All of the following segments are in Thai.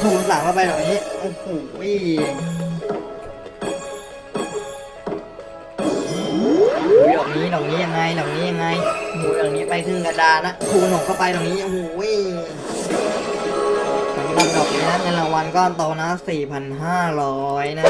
คูณสามเข้าไปแบบนี้โอ้โหอุ้ยดอกนี้ดอกนี้ยังไงดอกนี้ยังไงโอ้โหดอกนี้ไปครึ่งกระดานนะคูณหกเข้าไปดอกนี้โอ้โหสำหรับดอกนี้นะเงินรางวัลก้อนโตนะ4,500 นะ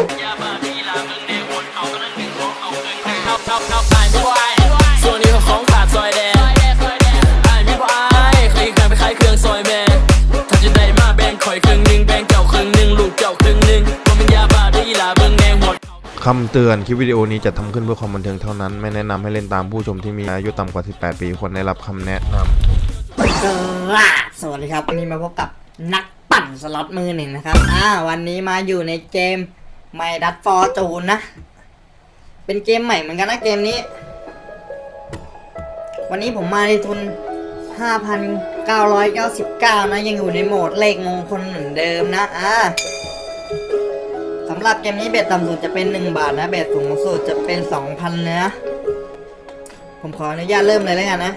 คำเตือนคลิปวิดีโอนี้จะทำขึ้นเพื่อความบันเทิงเท่านั้น ไม่แนะนำให้เล่นตามผู้ชมที่มีอายุต่ำกว่า 18 ปีควรได้รับคำแนะนำสวัสดีครับ วันนี้มาพบกับนักปั่นสล็อตมือหนึ่งนะครับ อ่า วันนี้มาอยู่ในเกมไมดัตฟอร์จูนนะ เป็นเกมใหม่เหมือนกันนะเกมนี้ วันนี้ผมมาในทุน 5,999 นะ ยังอยู่ในโหมดเลขมงคลเหมือนเดิมนะ อ่า หรับเกมนี้เบ็ดต่ำสุดจะเป็น 1 บาทนะ เบ็ดสูงสุดจะเป็น 2,000เลยนะ ผมขออนุญาตเริ่มเลยแล้วกันนะ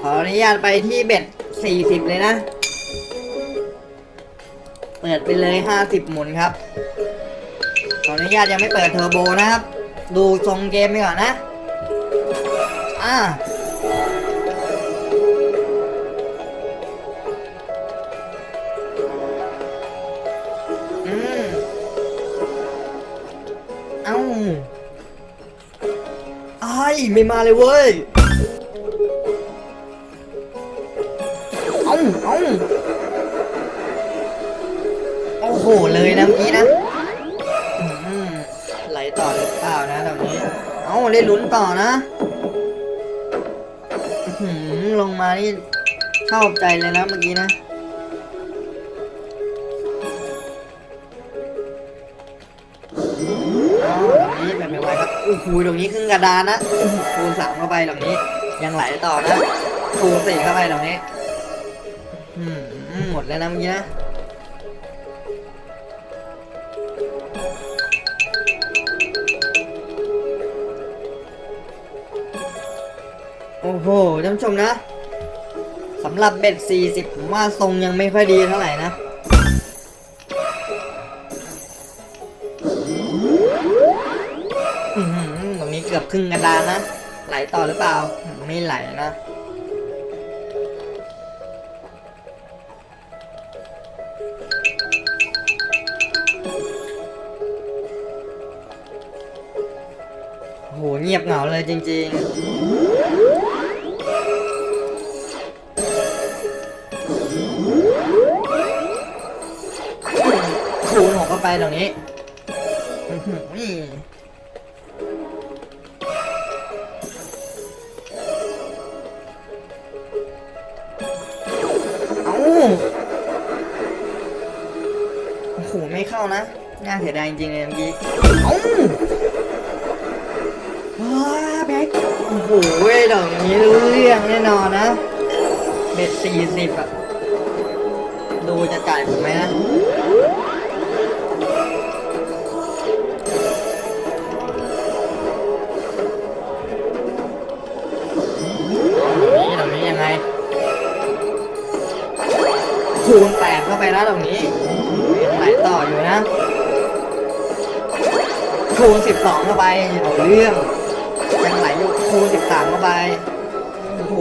ขออนุญาตไปที่เบ็ด40 เลยนะ เปิดไปเลย 50 หมุนครับ ขออนุญาตยังไม่เปิดเทอร์โบนะครับ ดูทรงเกมไปก่อนนะ อ่า ไม่มาเลยเว้ยเอ้าเอ้าโอ้โหเลยนะเมื่อกี้นะไหลต่อหรือเปล่านะแบบนี้ เอาเล่นลุ้นต่อนะอลงมานี่ชอบใจเลยนะเมื่อกี้นะอ โอ้โหตรงนี้ครึ่งกระดานนะคูณสามเข้าไปตรงนี้ ยังไหลต่อนะคูณสี่เข้าไปตรงนี้อืมหมดแล้วนะเมื่อกี้นะโอ้โหท่านผู้ชมนะสำหรับเบ็ด40ผมว่าทรงยังไม่ค่อยดีเท่าไหร่นะ ครึ่งกระดานนะ ไหลต่อหรือเปล่า ไม่ไหลนะโหเงียบเหงาเลยจริง ๆคูณหกเข้าไปตรงนี้ โอ้โห ไม่เข้านะ น่าเสียดายจริงเลยเมื่อกี้เอ้าว้าแบ็คโอ้โหดอกนี้รู้เรื่องแน่นอนนะ เบ็ดสี่สิบอะดูจะจ่ายผมไหมนะ คูณแปดเข้าไปนะตรงนี้ยังไหลต่ออยู่นะ คูณสิบสองเข้าไปเอาเรื่องยังไหลอยู่คูณสิบสามเข้าไปโอ้โห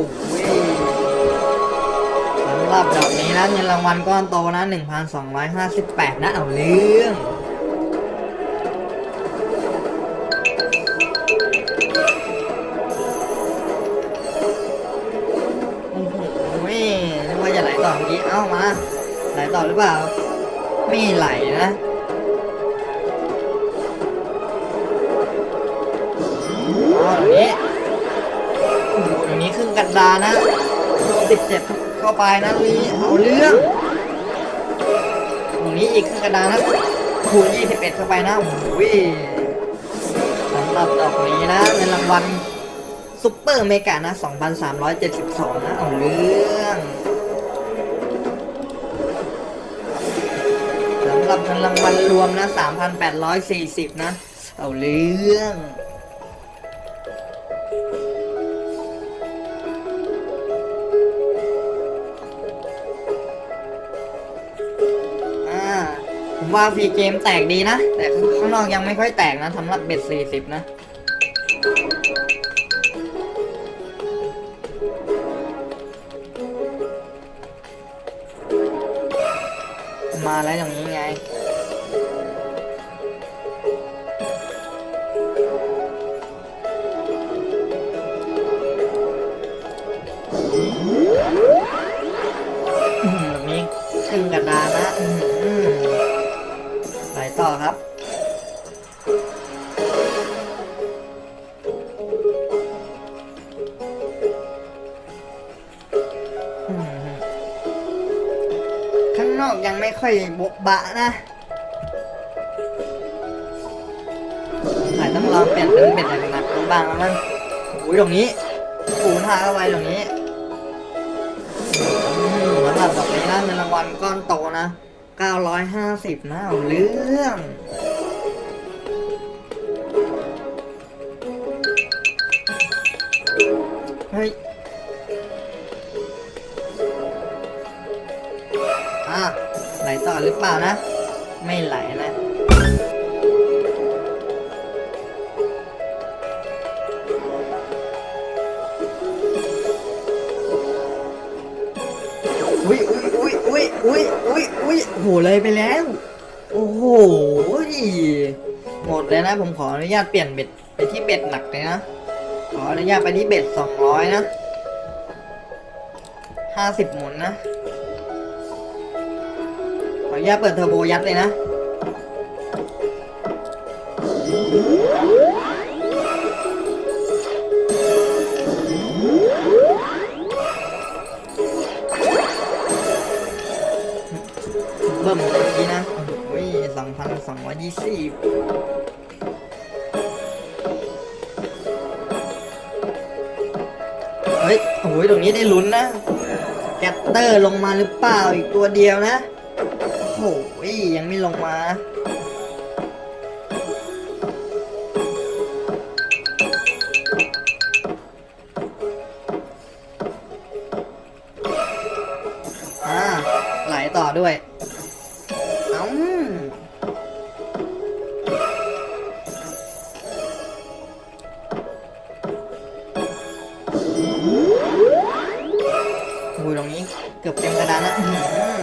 สำหรับดอกนี้นะเงินรางวัลก้อนโตนะหนึ่งพันสองร้อยห้าสิบแปดนะเอาเรื่องามา ไหลต่อหรือเปล่า ไม่ไหลนะ อ๋อตรงนี้โอ้โหตรงนี้ครึ่งกระดานนะติดเจ็บเข้าไปนะตรงนี้เอาเรื่อง ตรงนี้อีกครึ่งกระดานนะคูณ21เข้าไปนะโอ้โหสำหรับดอกนี้นะเงินรางวัล super mega นะ 2,372 นะ เอาเรื่อง หรับเงินรางวัลรวมนะ 3,840 นะ เอาเรื่องผมว่าฟรีเกมแตกดีนะ แต่ข้างนอกยังไม่ค่อยแตกนะสำหรับเบ็ด40 นะ มาแล้ว นอกยังไม่ค่อยโบ๊ะบะนะอาจต้องลองเปลี่ยนเป็นเบ็ดหนักๆบ้างแล้วมั้งอุ้ยตรงนี้ปูท่าเข้าไปตรงนี้อืมสำหรับดอกนี้นะเงินรางวัลก้อนโตนะ 950นะเอาเรื่อง ลต่อหรือเปล่านะ ไม่ไหลนะอุ้ยอุ้ยอุ้ยอุ้ยอุ้ยอุ้ยอุ้ยโหเลยไปแล้ว โอ้โหหมดเลยนะ ผมขออนุญาตเปลี่ยนเบ็ดไปที่เบ็ดหนักเลยนะ ขออนุญาตไปที่เบ็ดสองร้อยนะห้าสิบหมุนนะ นุญาตเปิดเทอร์โบยัดเลยนะเบิ่มเมื่อกี้นะโอ้ยสองพันสองร้อยยี่สิบเฮ้ย โอ้ย ตรงนี้ได้ลุ้นนะ แกตเตอร์ลงมาหรือเปล่าอีกตัวเดียวนะ โอ้ยยังไม่ลงมาอ่าไหลต่อด้วยเอ้าโอ้ยตรงนี้เกือบเต็มกระดานนะอื้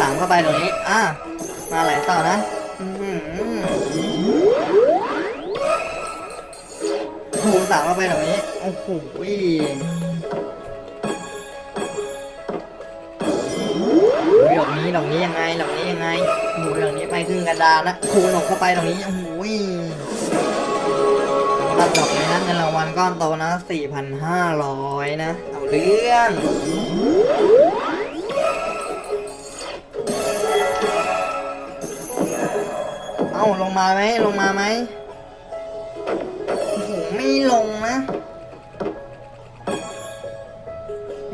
สามเข้าไปตรงนี้ อ่า มาไหลต่อนะหูสามเข้าไปตรงนี้ โอ้โหโอ้ยดอกนี้ดอกนี้ยังไงดอกนี้ยังไงโอ้ยดอกนี้ไปครึ่งกระดานนะคูณออกเข้าไปตรงนี้โอ้โหสำหรับดอกนี้นะเงินรางวัลก้อนโตนะ4,500 นะ เอาเรื่อง เอ้าลงมาไหมลงมาไหมโอ้โหไม่ลงนะ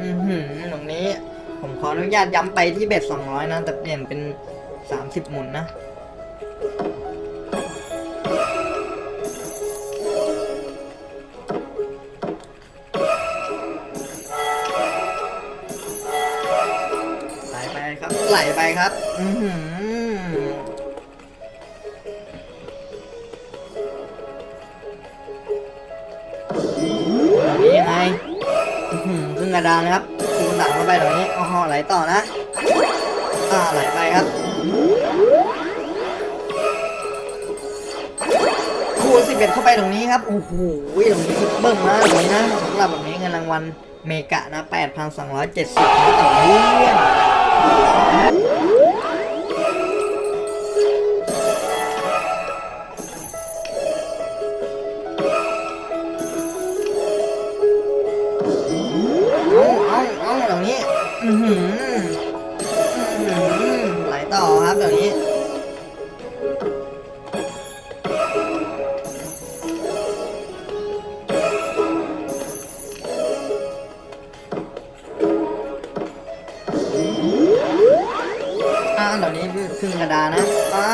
อือหือตรงนี้ ผมขออนุญาตย้ำไปที่เบ็ด200นะ แต่เปลี่ยนเป็น30หมุนนะไหลไปครับ ไหลไปครับ อือหือ กระดานนะครับคูณสามเข้าไปตรงนี้อ๋อไหลต่อนะอ่าไหลไปครับคูณสิบเอ็ดเข้าไปตรงนี้ครับโอ้โหตรงนี้เบิ่มมากเลยนะสำหรับแบบนี้เงินรางวัลเมกะนะ 8,270นะต่อเดือน อือหืออื้อหือไหลต่อครับตรงนี้ อ่าตรงนี้ครึ่งกระดานนะ อ่า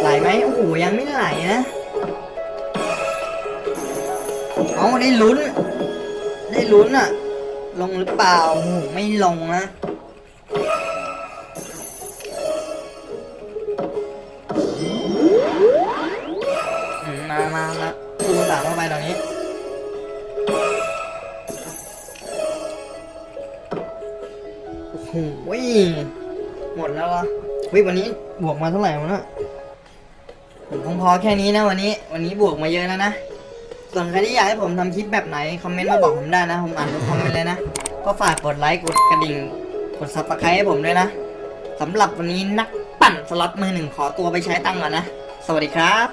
ไหลไหมโอ้โหยังไม่ไหลนะ เอาได้ลุ้น ลุ้นอะลงหรือเปล่าโอ้โหไม่ลงนะมามามาคูณสามเข้าไปตรงนี้โอ้โหหมดแล้วเหรอวิวันนี้บวกมาเท่าไหร่วะเนี่ยผมคงพอแค่นี้นะวันนี้ วันนี้บวกมาเยอะแล้วนะ ส่วนใครที่อยากให้ผมทำคลิปแบบไหน คอมเมนต์มาบอกผมได้นะ ผมอ่านทุกคอมเมนต์เลยนะ ก็ฝากกดไลค์ กดกระดิ่ง กด subscribe ให้ผมด้วยนะสำหรับวันนี้นักปั่นสล็อตมือหนึ่งขอตัวไปใช้ตังค์ก่อนนะ สวัสดีครับ